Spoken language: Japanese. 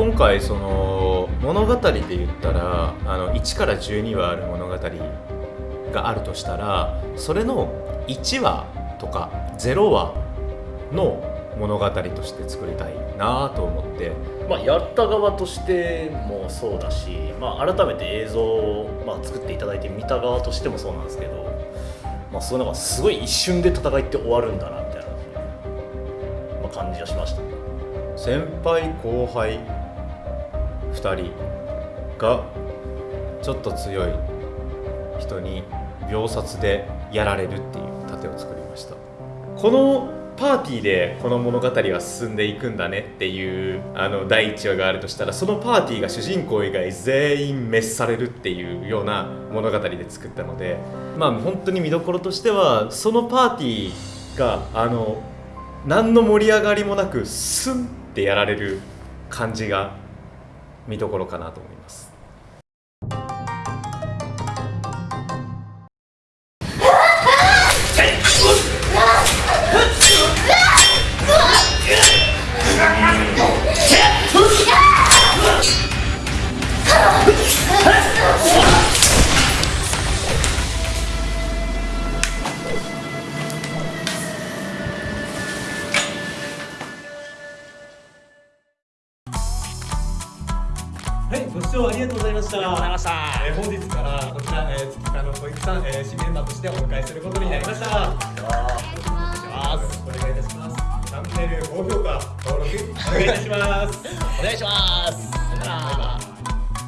今回その物語で言ったらあの1から12話ある物語があるとしたらそれの1話とか0話の物語として作りたいなと思って。まあ、やった側としてもそうだし、まあ、改めて映像を、まあ、作っていただいて見た側としてもそうなんですけど、まあ、そういうのがすごい一瞬で戦いって終わるんだなみたいな、まあ、感じはしました。先輩後輩2人がちょっと強い人に秒殺でやられるっていう盾を作りました。このパーティーでこの物語は進んでいくんだねっていうあの第1話があるとしたらそのパーティーが主人公以外全員滅されるっていうような物語で作ったのでまあ本当に見どころとしてはそのパーティーがあの何の盛り上がりもなくスンってやられる感じが見どころかなと思います。はい、ご視聴ありがとうございました。ありがとうございましたえー本日からこちら、えー、月間の小池さん、えー、新メンバーとしてお迎えすることになりました。よろしくお願いいたします。チャンネル高評価、登録お願いいたします。お願いしますさよなら